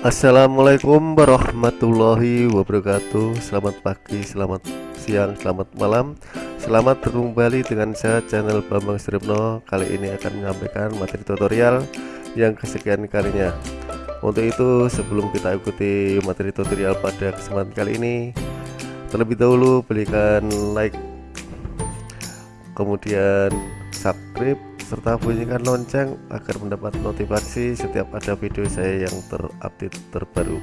Assalamualaikum warahmatullahi wabarakatuh. Selamat pagi, selamat siang, selamat malam. Selamat bertemu kembali dengan saya channel Bambang Sripno Kali ini akan menyampaikan materi tutorial yang kesekian kalinya. Untuk itu sebelum kita ikuti materi tutorial pada kesempatan kali ini Terlebih dahulu berikan like Kemudian subscribe serta bunyikan lonceng agar mendapat notifikasi setiap ada video saya yang terupdate terbaru.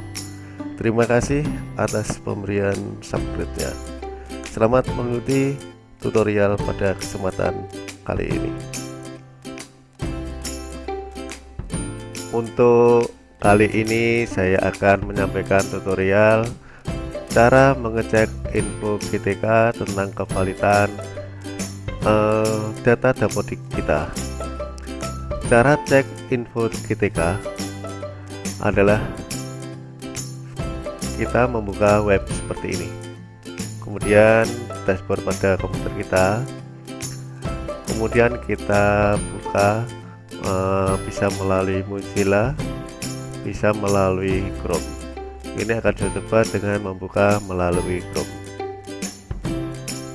Terima kasih atas pemberian subscribe-nya. Selamat mengikuti tutorial pada kesempatan kali ini. Untuk kali ini saya akan menyampaikan tutorial cara mengecek info GTK tentang kevalitan uh, data dapodik kita. Cara cek info GTK adalah kita membuka web seperti ini. Kemudian dashboard pada komputer kita. Kemudian kita buka uh, bisa melalui Mozilla bisa melalui Chrome. Ini akan saya coba dengan membuka melalui Chrome.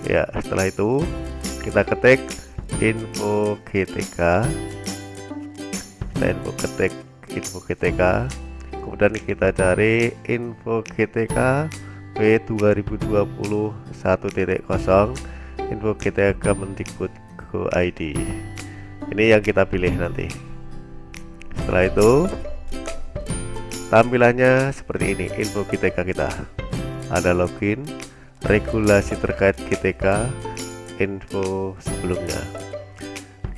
Ya setelah itu kita ketik info GTK kita info ketik info GTK kemudian kita cari info GTK P 2020 1.0 info GTK Kemendikbud Go ID ini yang kita pilih nanti. Setelah itu tampilannya seperti ini info GTK kita. Ada login regulasi terkait GTK info sebelumnya.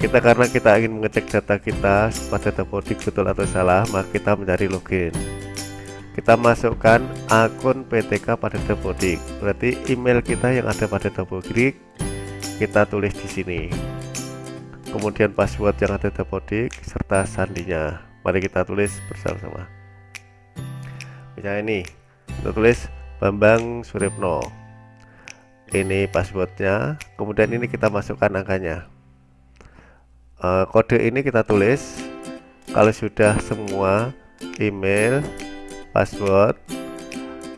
Kita karena kita ingin mengecek data kita pada dapodik betul atau salah maka kita mencari login. Kita masukkan akun PTK pada dapodik berarti email kita yang ada pada dapodik kita tulis di sini. Kemudian password yang ada dapodik serta sandinya. Mari kita tulis bersama-sama. Misalnya ini kita tulis Bambang Suripno ini passwordnya kemudian ini kita masukkan angkanya. Uh, kode ini kita tulis. Kalau sudah semua email password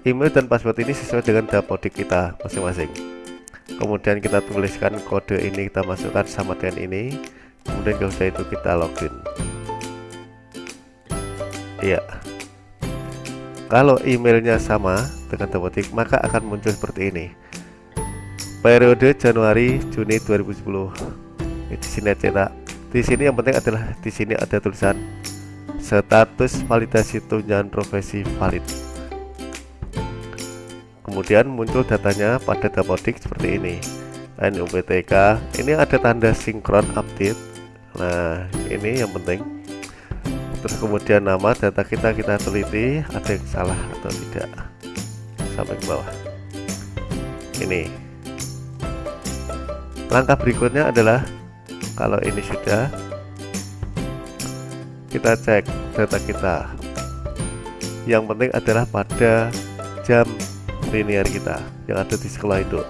email dan password ini sesuai dengan dapodik kita masing-masing. Kemudian kita tuliskan kode ini kita masukkan sama dengan ini. Kemudian kalau itu kita login. Iya. Kalau emailnya sama dengan dapodik maka akan muncul seperti ini periode Januari Juni 2010 di sini cetak di sini yang penting adalah di sini ada tulisan status validasi tunjangan profesi valid. Kemudian muncul datanya pada dapodik seperti ini. NUPTK ini ada tanda sinkron update. Nah ini yang penting. Terus kemudian nama data kita kita teliti ada yang salah atau tidak. Sampai ke bawah. Ini langkah berikutnya adalah kalau ini sudah kita cek data kita. Yang penting adalah pada jam linear kita yang ada di sekolah itu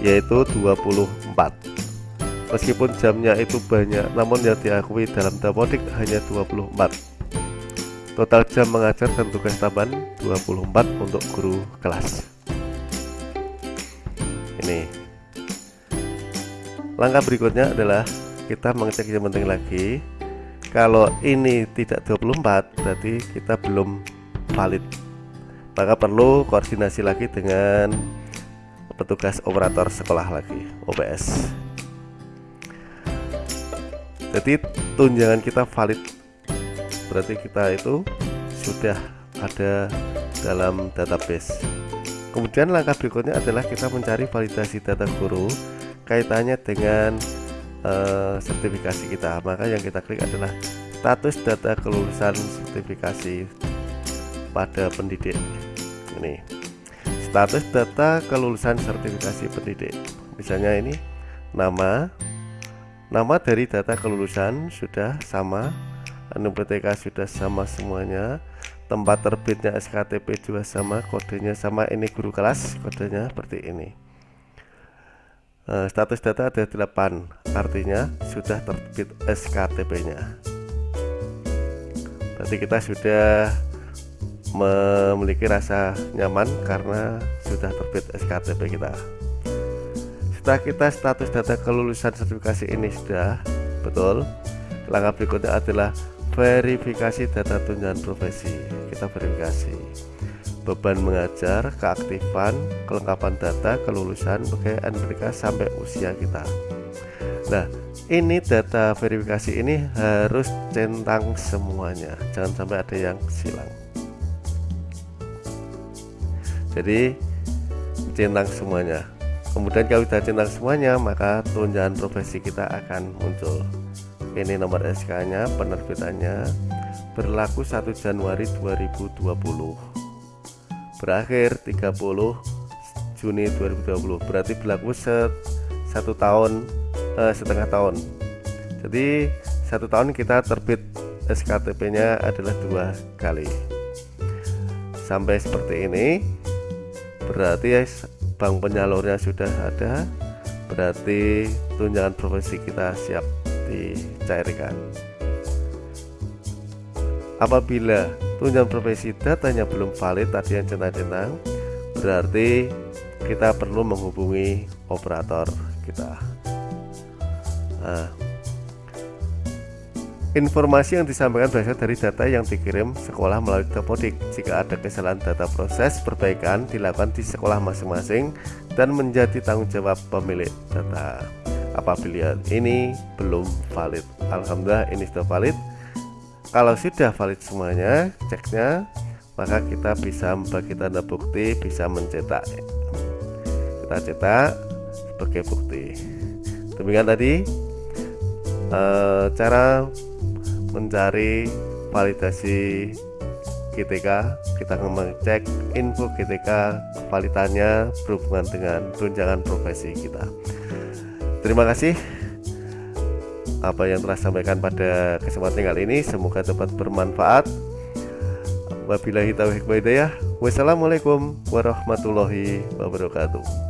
yaitu 24 meskipun jamnya itu banyak namun yang diakui dalam dapodik hanya 24 total jam mengajar dan tugas tambahan 24 untuk guru kelas. Ini langkah berikutnya adalah kita mengecek yang penting lagi. Kalau ini tidak 24 berarti kita belum valid. Maka perlu koordinasi lagi dengan petugas operator sekolah lagi OPS jadi tunjangan kita valid. Berarti kita itu sudah ada dalam database. Kemudian langkah berikutnya adalah kita mencari validasi data guru kaitannya dengan uh, sertifikasi kita. Maka yang kita klik adalah status data kelulusan sertifikasi pada pendidik. Ini status data kelulusan sertifikasi pendidik. Misalnya ini nama nama dari data kelulusan sudah sama anu PTK sudah sama semuanya tempat terbitnya SKTP juga sama kodenya sama ini guru kelas kodenya seperti ini status data ada 8 artinya sudah terbit SKTP nya berarti kita sudah memiliki rasa nyaman karena sudah terbit SKTP kita. Setelah kita status data kelulusan sertifikasi ini sudah betul. Langkah berikutnya adalah verifikasi data tunjangan profesi. Kita verifikasi beban mengajar, keaktifan, kelengkapan data, kelulusan, pegawai mereka sampai usia kita. Nah, ini data verifikasi ini harus centang semuanya, jangan sampai ada yang silang. Jadi centang semuanya. Kemudian kalau sudah centang semuanya, maka tunjangan profesi kita akan muncul. Ini nomor SK-nya, penerbitannya berlaku 1 Januari 2020 berakhir 30 Juni 2020 berarti berlaku set satu tahun eh, setengah tahun. Jadi satu tahun kita terbit SKTP nya adalah dua kali. Sampai seperti ini berarti bank penyalurnya sudah ada berarti tunjangan profesi kita siap dicairkan. Apabila tunjangan profesi datanya belum valid tadi yang centang-centang berarti kita perlu menghubungi operator kita. Nah, informasi yang disampaikan berasal dari data yang dikirim sekolah melalui Dapodik. Jika ada kesalahan data proses perbaikan dilakukan di sekolah masing-masing dan menjadi tanggung jawab pemilik data. Apabila ini belum valid Alhamdulillah ini sudah valid kalau sudah valid semuanya ceknya maka kita bisa membagi tanda bukti bisa mencetak. Kita cetak sebagai bukti. Demikian tadi e, cara mencari validasi GTK kita mengecek info GTK validannya berhubungan dengan tunjangan profesi kita. Terima kasih apa yang telah sampaikan pada kesempatan kali ini. Semoga dapat bermanfaat. Wabillahi taufiq hidayah. Wassalamualaikum warahmatullahi wabarakatuh